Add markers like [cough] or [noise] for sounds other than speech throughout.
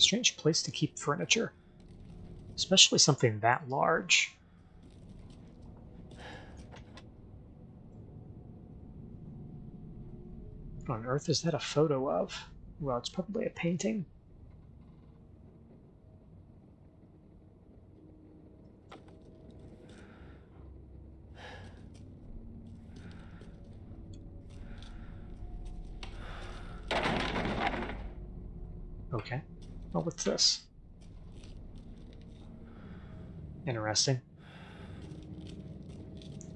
Strange place to keep furniture. Especially something that large. What on earth is that a photo of? Well, it's probably a painting. Okay. Oh, what's this? Interesting.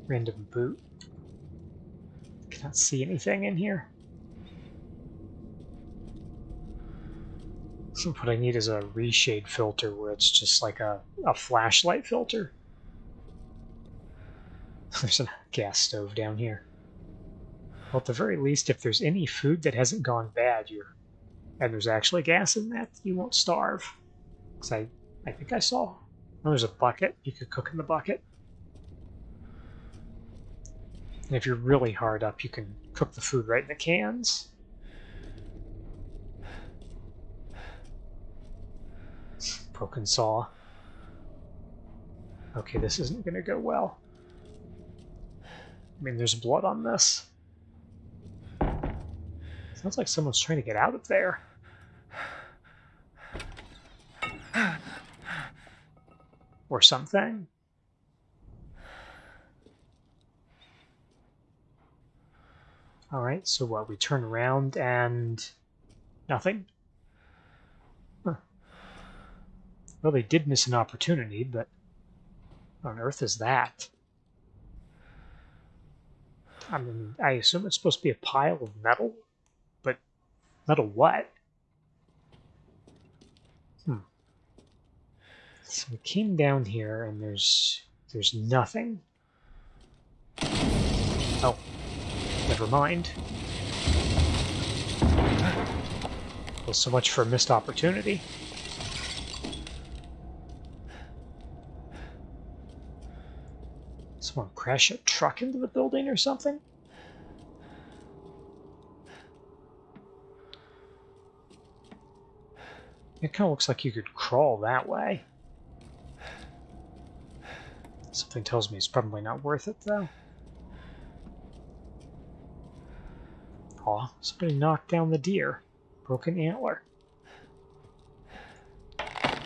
Random boot. Cannot see anything in here. So [laughs] what I need is a reshade filter where it's just like a, a flashlight filter. [laughs] There's a gas stove down here. Well, at the very least, if there's any food that hasn't gone bad, you're and there's actually gas in that, you won't starve. Because I, I think I saw. Oh, there's a bucket. You could cook in the bucket. And if you're really hard up, you can cook the food right in the cans. Broken saw. Okay, this isn't going to go well. I mean, there's blood on this. Sounds like someone's trying to get out of there. Or something. Alright, so what? We turn around and... nothing? Huh. Well, they did miss an opportunity, but... What on earth is that? I mean, I assume it's supposed to be a pile of metal? Metal what? Hmm. So we came down here and there's there's nothing. Oh, never mind. Well, so much for a missed opportunity. Someone crash a truck into the building or something? It kind of looks like you could crawl that way. Something tells me it's probably not worth it, though. Aw, somebody knocked down the deer. Broken antler. I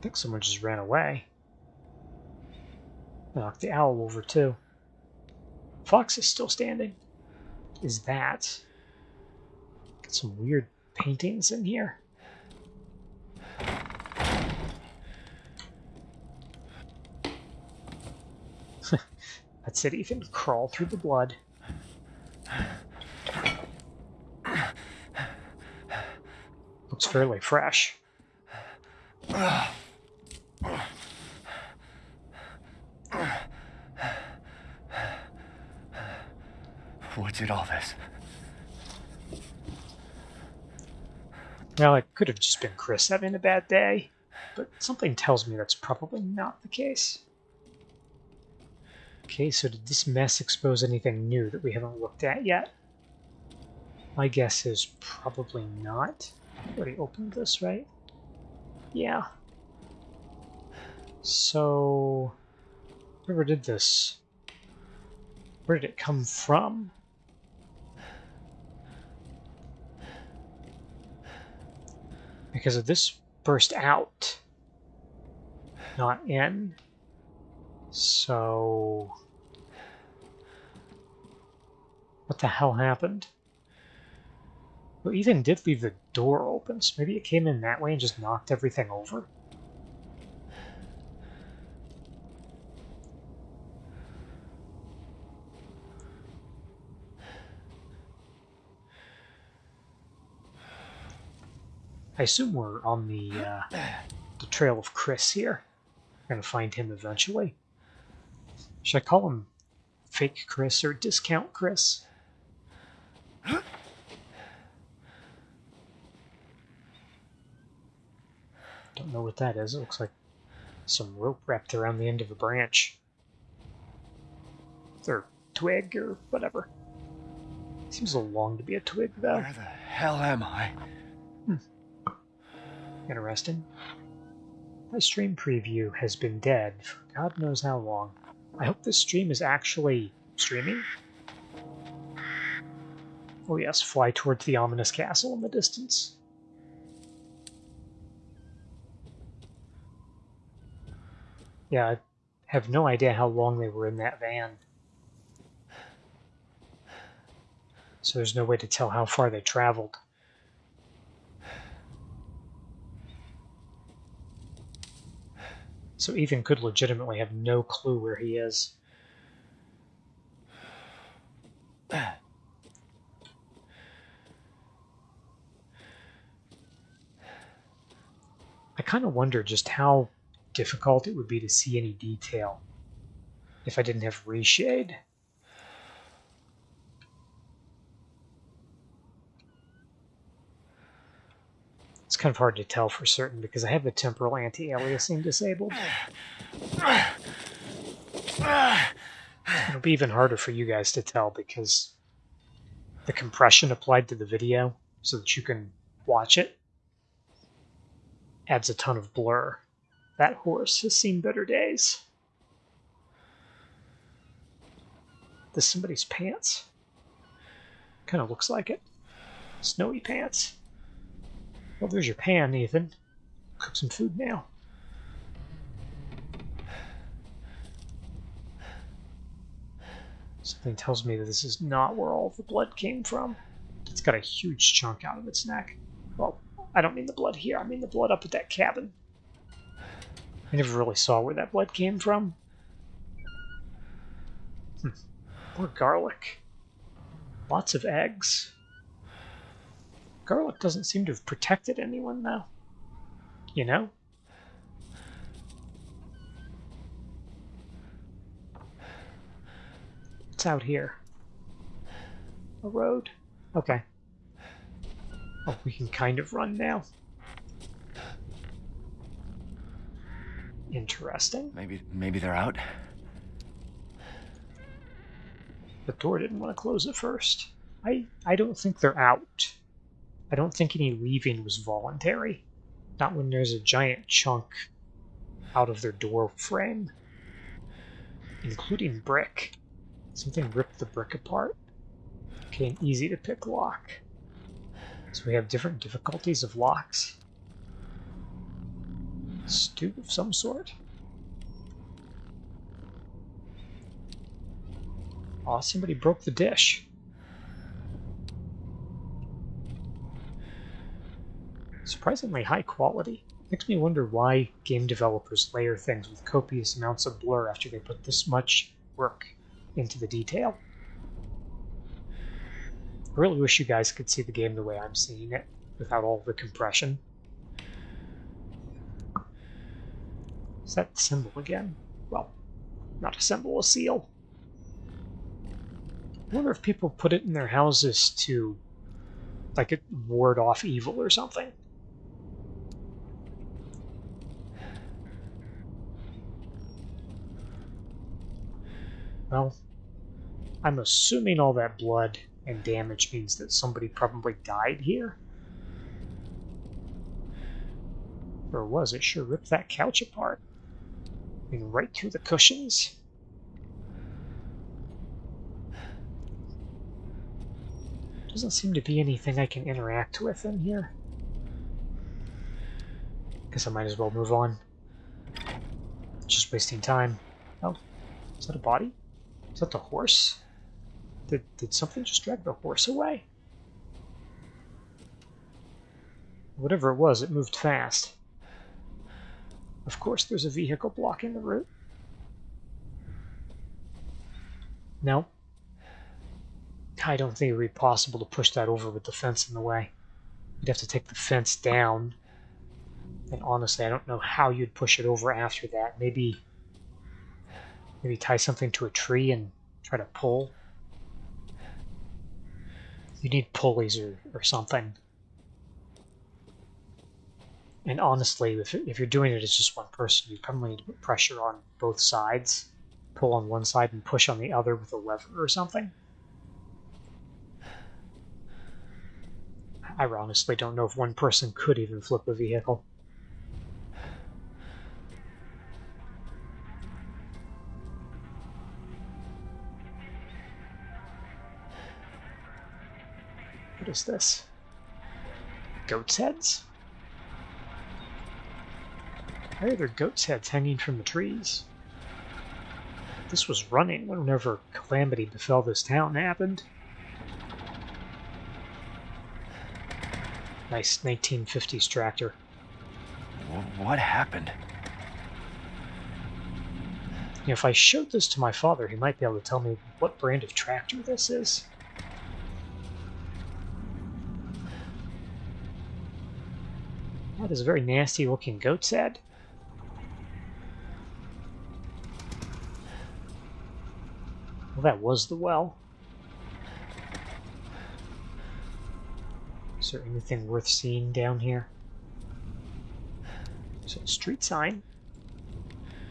think someone just ran away. Knocked the owl over, too. Fox is still standing. Is that some weird paintings in here. [laughs] That's it, Ethan. Crawl through the blood. Looks fairly fresh. What did all this? Well, it could have just been Chris having a bad day, but something tells me that's probably not the case. Okay, so did this mess expose anything new that we haven't looked at yet? My guess is probably not. Already opened this, right? Yeah. So, whoever did this, where did it come from? Because of this burst out, not in. So, what the hell happened? Well, Ethan did leave the door open, so maybe it came in that way and just knocked everything over. I assume we're on the uh, the trail of Chris here. We're gonna find him eventually. Should I call him Fake Chris or Discount Chris? Don't know what that is. It looks like some rope wrapped around the end of a branch. Or twig or whatever. Seems a long to be a twig, though. Where the hell am I? Interesting. My stream preview has been dead for God knows how long. I hope this stream is actually streaming. Oh yes, fly towards the ominous castle in the distance. Yeah, I have no idea how long they were in that van. So there's no way to tell how far they traveled. So Ethan could legitimately have no clue where he is. I kind of wonder just how difficult it would be to see any detail if I didn't have reshade. Kind of hard to tell for certain because I have the temporal anti-aliasing disabled. It'll be even harder for you guys to tell because the compression applied to the video so that you can watch it adds a ton of blur. That horse has seen better days. This somebody's pants. Kind of looks like it. Snowy pants. Well, there's your pan, Ethan. Cook some food now. Something tells me that this is not where all the blood came from. It's got a huge chunk out of its neck. Well, I don't mean the blood here, I mean the blood up at that cabin. I never really saw where that blood came from. Hmm. More garlic. Lots of eggs. Garlic doesn't seem to have protected anyone, though. You know? It's out here? A road? Okay. Oh, we can kind of run now. Interesting. Maybe maybe they're out. The door didn't want to close at first. I I don't think they're out. I don't think any leaving was voluntary. Not when there's a giant chunk out of their door frame. Including brick. Something ripped the brick apart. Okay, an easy to pick lock. So we have different difficulties of locks. Stew of some sort. Aw, oh, somebody broke the dish. Surprisingly high quality. Makes me wonder why game developers layer things with copious amounts of blur after they put this much work into the detail. I really wish you guys could see the game the way I'm seeing it, without all the compression. Is that symbol again? Well, not a symbol, a seal. I wonder if people put it in their houses to, like, it ward off evil or something. Well, I'm assuming all that blood and damage means that somebody probably died here. Or was it? Sure ripped that couch apart. I mean, right through the cushions. Doesn't seem to be anything I can interact with in here. Guess I might as well move on. Just wasting time. Oh, is that a body? Is that the horse? Did, did something just drag the horse away? Whatever it was, it moved fast. Of course there's a vehicle blocking the route. No. I don't think it would be possible to push that over with the fence in the way. You'd have to take the fence down. And honestly, I don't know how you'd push it over after that. Maybe maybe tie something to a tree and try to pull. You need pulleys or, or something. And honestly, if, if you're doing it as just one person, you probably need to put pressure on both sides. Pull on one side and push on the other with a lever or something. I honestly don't know if one person could even flip a vehicle. Is this? Goat's heads? Why are there goat's heads hanging from the trees? This was running whenever calamity befell this town happened. Nice 1950s tractor. What happened? You know, if I showed this to my father, he might be able to tell me what brand of tractor this is. That is a very nasty looking goat's head. Well, that was the well. Is there anything worth seeing down here? A street sign.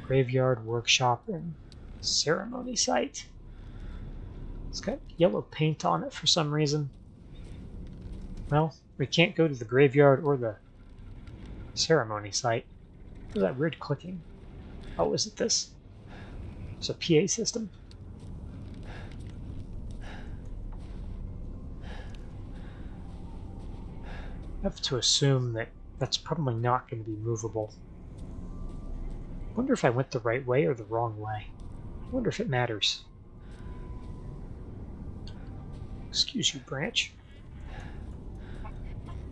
Graveyard, workshop, and ceremony site. It's got yellow paint on it for some reason. Well, we can't go to the graveyard or the ceremony site. What was that weird clicking? Oh, is it this? It's a PA system. I have to assume that that's probably not going to be movable. wonder if I went the right way or the wrong way. I wonder if it matters. Excuse you, Branch.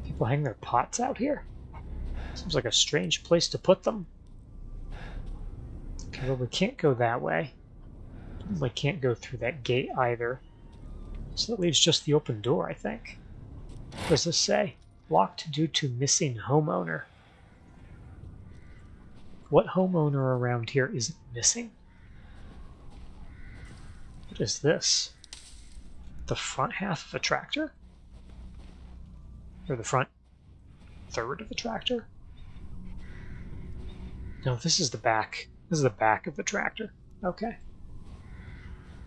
People hang their pots out here? Seems like a strange place to put them. Okay, well, we can't go that way. We can't go through that gate either. So that leaves just the open door, I think. What does this say? Locked due to missing homeowner. What homeowner around here isn't missing? What is this? The front half of a tractor? Or the front third of a tractor? No, this is the back. This is the back of the tractor. Okay.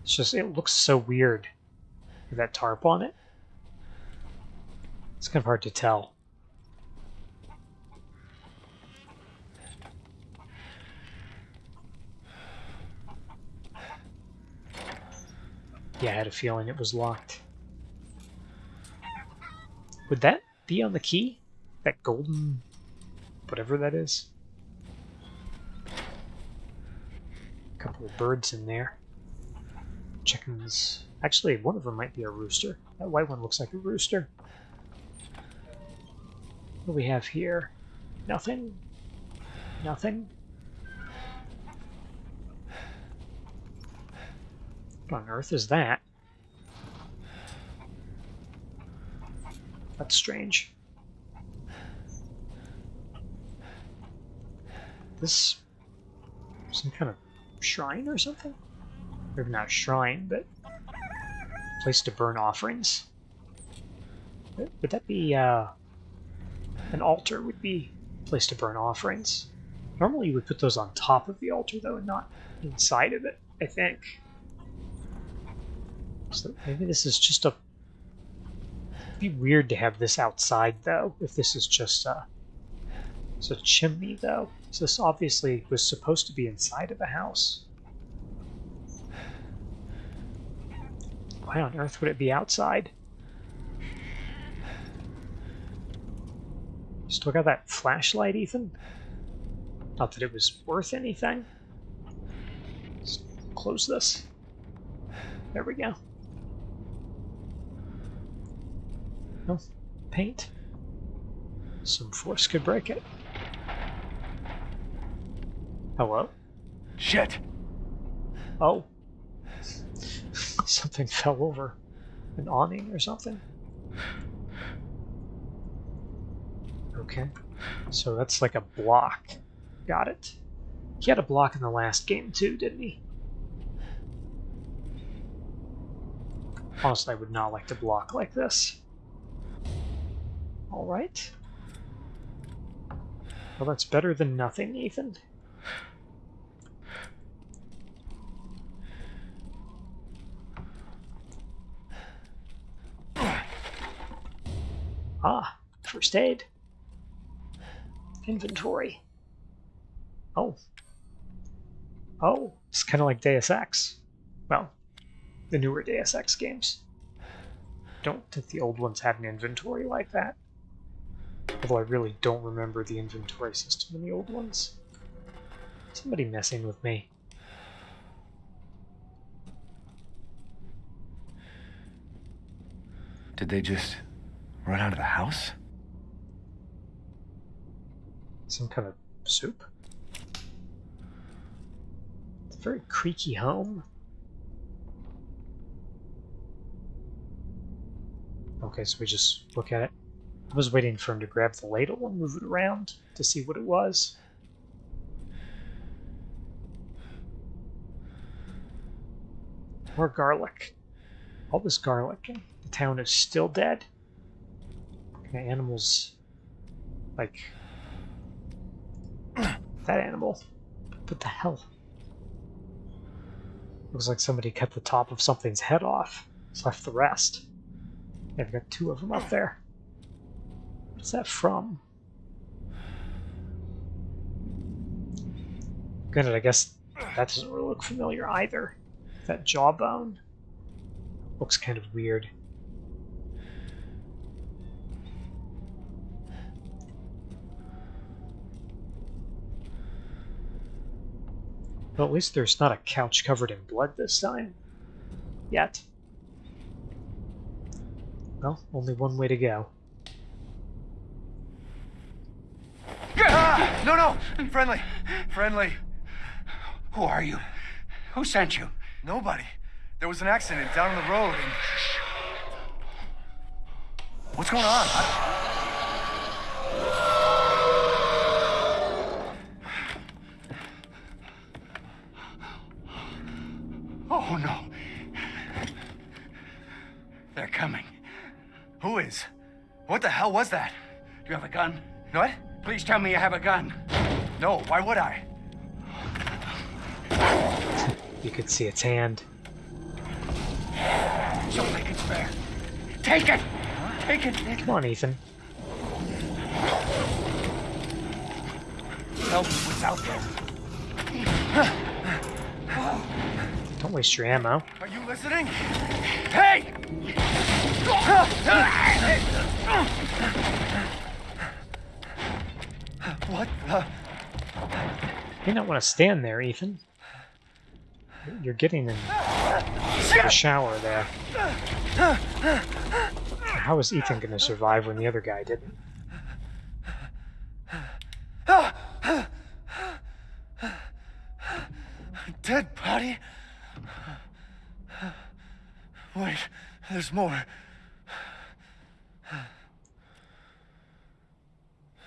It's just, it looks so weird with that tarp on it. It's kind of hard to tell. Yeah, I had a feeling it was locked. Would that be on the key? That golden... whatever that is? Couple of birds in there. Chickens. Actually, one of them might be a rooster. That white one looks like a rooster. What do we have here? Nothing? Nothing? What on earth is that? That's strange. This some kind of shrine or something? Maybe not shrine, but place to burn offerings. Would that be uh, an altar? Would be place to burn offerings. Normally, you would put those on top of the altar, though, and not inside of it. I think. So maybe this is just a. It'd be weird to have this outside, though. If this is just a. It's a chimney, though. So this obviously was supposed to be inside of a house. Why on earth would it be outside? Still got that flashlight, Ethan? Not that it was worth anything. Let's close this. There we go. No, paint. Some force could break it. Hello? Shit! Oh. [laughs] Something fell over. An awning or something? Okay. So that's like a block. Got it. He had a block in the last game too, didn't he? Honestly, I would not like to block like this. Alright. Well, that's better than nothing, Ethan. Ah, first aid. Inventory. Oh. Oh, it's kind of like Deus Ex. Well, the newer Deus Ex games. Don't think the old ones had an inventory like that. Although I really don't remember the inventory system in the old ones. Somebody messing with me. Did they just run out of the house? Some kind of soup? It's a very creaky home. Okay, so we just look at it. I was waiting for him to grab the ladle and move it around to see what it was. More garlic. All this garlic. The town is still dead. Of animals like that animal? What the hell? Looks like somebody cut the top of something's head off. Just left the rest. I've got two of them up there. What's that from? Granted, I guess that doesn't really look familiar either. That jawbone looks kind of weird. Well, at least there's not a couch covered in blood this time. Yet. Well, only one way to go. Ah, no, no! Friendly. Friendly. Who are you? Who sent you? Nobody. There was an accident down on the road and... What's going on? I- Oh, no. They're coming. Who is? What the hell was that? Do you have a gun? What? Please tell me you have a gun. No, why would I? You could see its hand. It's all I can spare. Take it! Take it! Come on, Ethan. Help me what's out there. Don't waste your ammo. Are you listening? Hey! What the... You don't want to stand there, Ethan. You're getting in the shower there. How is Ethan going to survive when the other guy didn't? Dead body? Wait, there's more.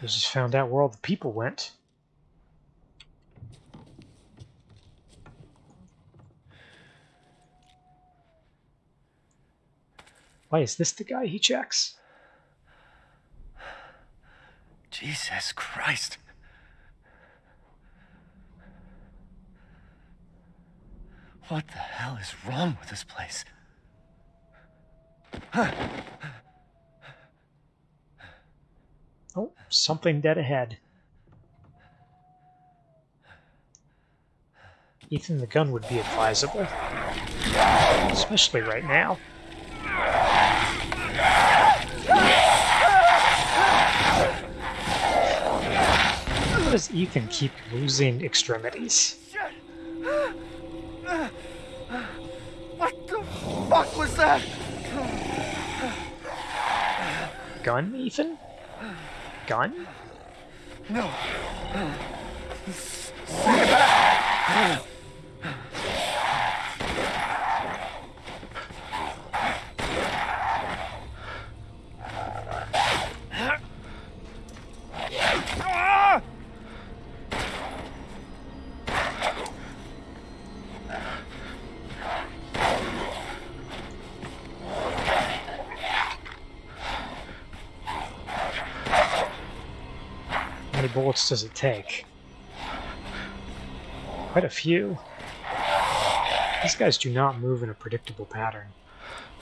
We just found out where all the people went. Why is this the guy he checks? Jesus Christ. What the hell is wrong with this place? Oh, something dead ahead. Ethan, the gun would be advisable. Especially right now. How does Ethan keep losing extremities? What the fuck was that? Gun, Ethan? Gun? No. Bullets does it take? Quite a few. These guys do not move in a predictable pattern.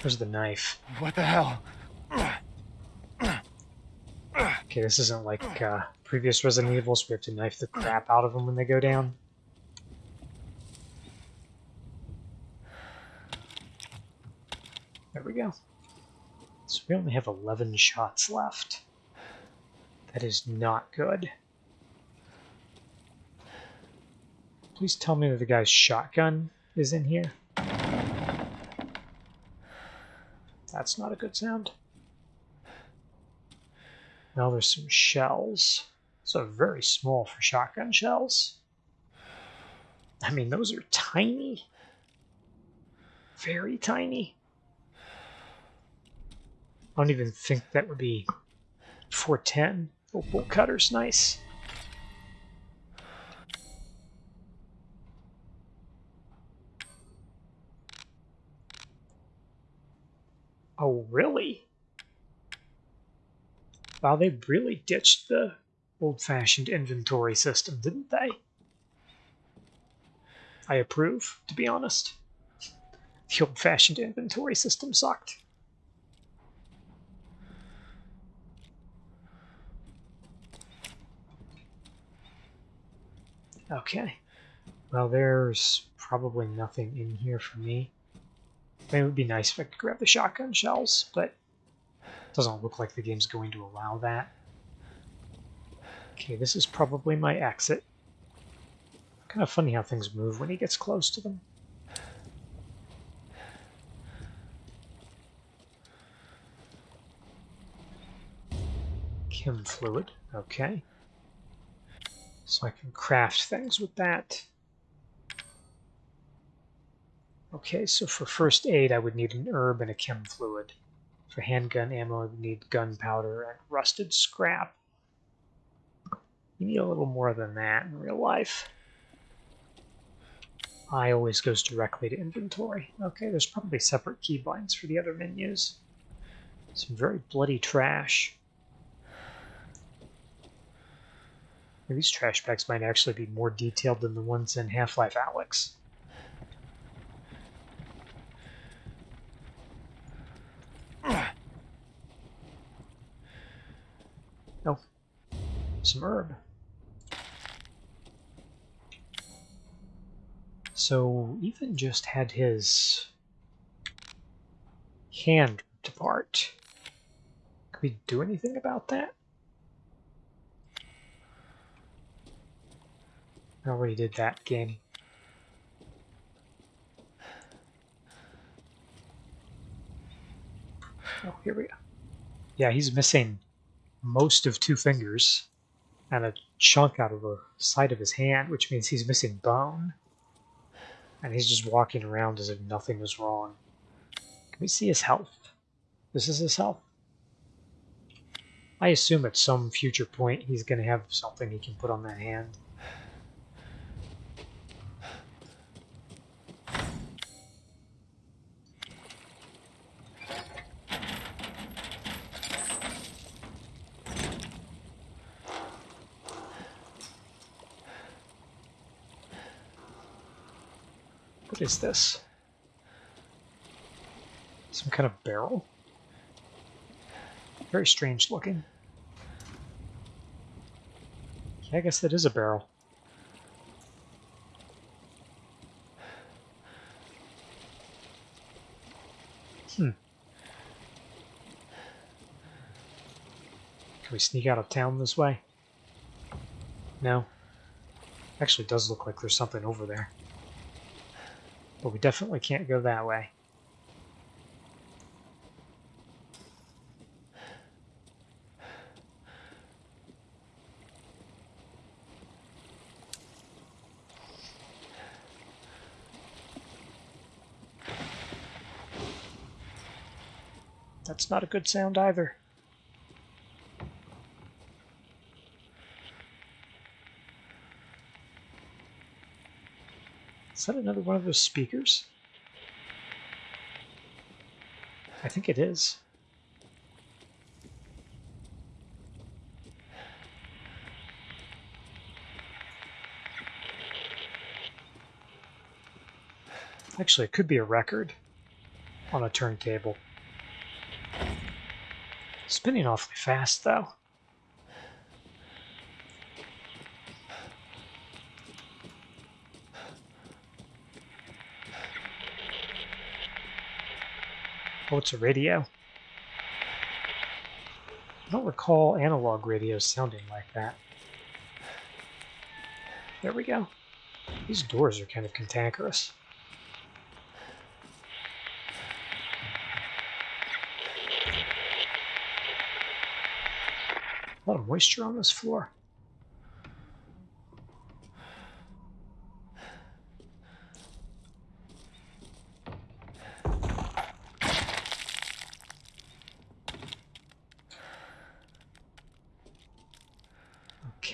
There's the knife. What the hell? Okay, this isn't like uh, previous Resident Evils. We have to knife the crap out of them when they go down. There we go. So we only have 11 shots left. That is not good. Please tell me that the guy's shotgun is in here. That's not a good sound. Now there's some shells. So very small for shotgun shells. I mean, those are tiny. Very tiny. I don't even think that would be 410. Oh, bolt cutter's nice. Oh, really? Wow, they really ditched the old-fashioned inventory system, didn't they? I approve, to be honest. The old-fashioned inventory system sucked. Okay. Well, there's probably nothing in here for me. It would be nice if I could grab the shotgun shells, but it doesn't look like the game's going to allow that. Okay, this is probably my exit. Kind of funny how things move when he gets close to them. Chem fluid, okay. So I can craft things with that. Okay, so for first aid, I would need an herb and a chem fluid. For handgun ammo, I would need gunpowder and rusted scrap. You need a little more than that in real life. I always goes directly to inventory. Okay, there's probably separate keybinds for the other menus. Some very bloody trash. These trash bags might actually be more detailed than the ones in Half-Life Alyx. Oh, some herb. So even just had his hand apart. Can we do anything about that? I already did that game. Oh, here we go. Yeah, he's missing most of two fingers and a chunk out of the side of his hand, which means he's missing bone. And he's just walking around as if nothing was wrong. Can we see his health? This is his health. I assume at some future point he's going to have something he can put on that hand. What is this? Some kind of barrel? Very strange looking. Yeah, I guess that is a barrel. Hmm. Can we sneak out of town this way? No. Actually, does look like there's something over there. But we definitely can't go that way. That's not a good sound either. Is that another one of those speakers? I think it is. Actually, it could be a record on a turntable. Spinning awfully fast, though. It's a radio. I don't recall analog radios sounding like that. There we go. These doors are kind of cantankerous. A lot of moisture on this floor.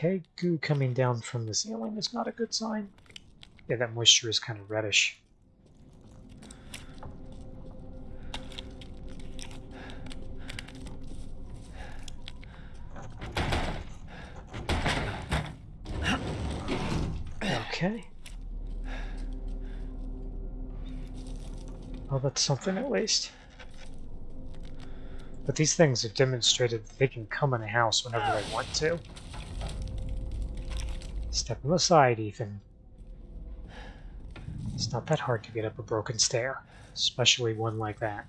Okay, goo coming down from the ceiling is not a good sign. Yeah, that moisture is kind of reddish. Okay. Well, that's something at least. But these things have demonstrated that they can come in a house whenever they want to. Step on the side, Ethan. It's not that hard to get up a broken stair, especially one like that.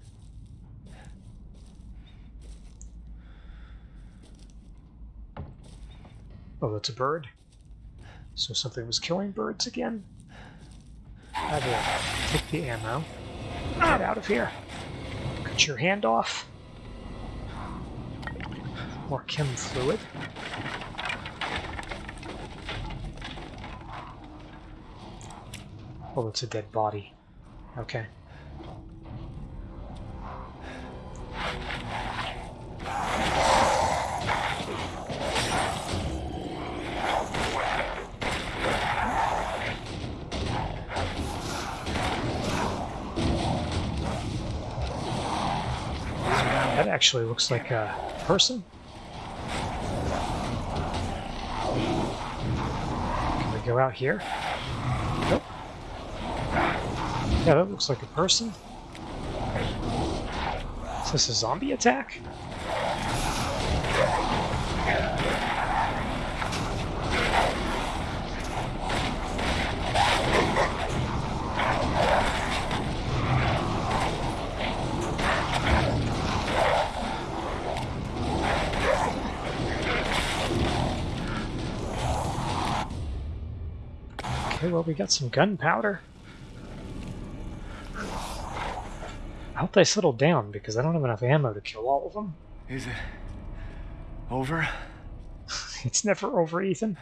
Oh, that's a bird. So something was killing birds again. I will take the ammo. Get out of here. Cut your hand off. More chem fluid. Oh, it's a dead body. Okay. That actually looks like a person. Can we go out here? Yeah, that looks like a person. Is this a zombie attack? Okay, well, we got some gunpowder. Hope they settle down because I don't have enough ammo to kill all of them. Is it over? [laughs] It's never over, Ethan.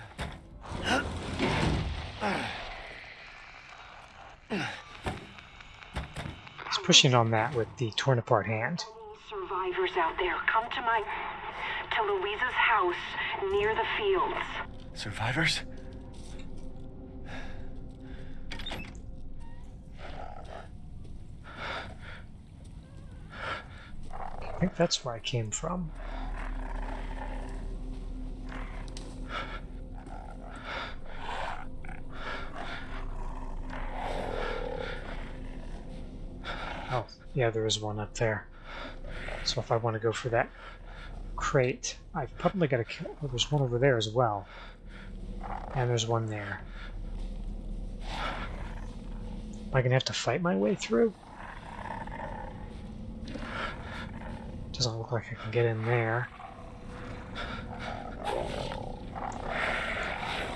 He's pushing on that with the torn apart hand. Survivors out there, come to my. to Luiza's house near the fields. Survivors? I think that's where I came from. Oh, yeah, there is one up there. So if I want to go for that crate, I've probably got to kill... Oh, there's one over there as well. And there's one there. Am I going to have to fight my way through? Doesn't look like I can get in there.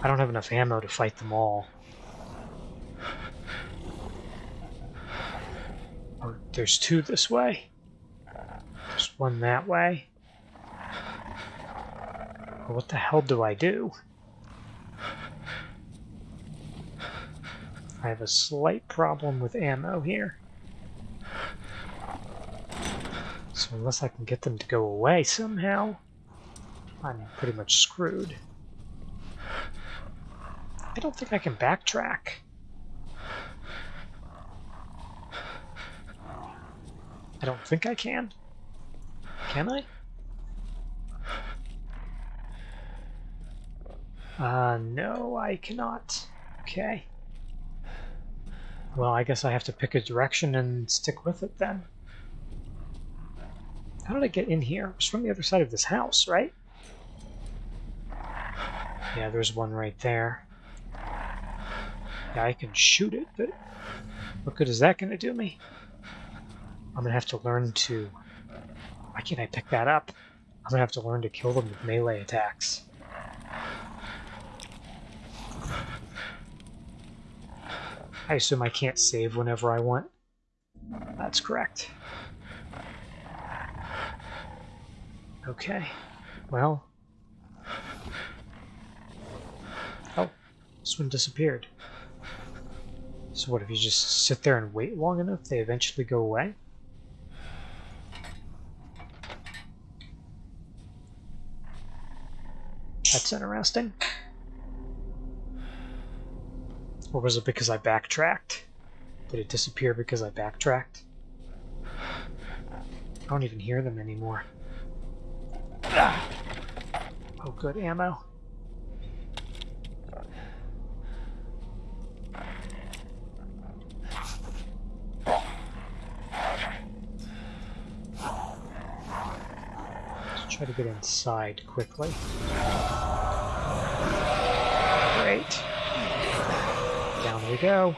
I don't have enough ammo to fight them all. Oh, there's two this way. There's one that way. What the hell do I do? I have a slight problem with ammo here. Unless I can get them to go away somehow, I'm pretty much screwed. I don't think I can backtrack. I don't think I can. Can I? Uh, no, I cannot. Okay. Well, I guess I have to pick a direction and stick with it then. How did I get in here? It was from the other side of this house, right? Yeah, there's one right there. Yeah, I can shoot it, but what good is that going to do me? I'm gonna have to learn to. Why can't I pick that up? I'm gonna have to learn to kill them with melee attacks. I assume I can't save whenever I want. That's correct. Okay. Well. Oh, this one disappeared. So what, if you just sit there and wait long enough, they eventually go away? That's interesting. Or was it because I backtracked? Did it disappear because I backtracked? I don't even hear them anymore. Oh, good ammo. Let's try to get inside quickly. Great. Down we go.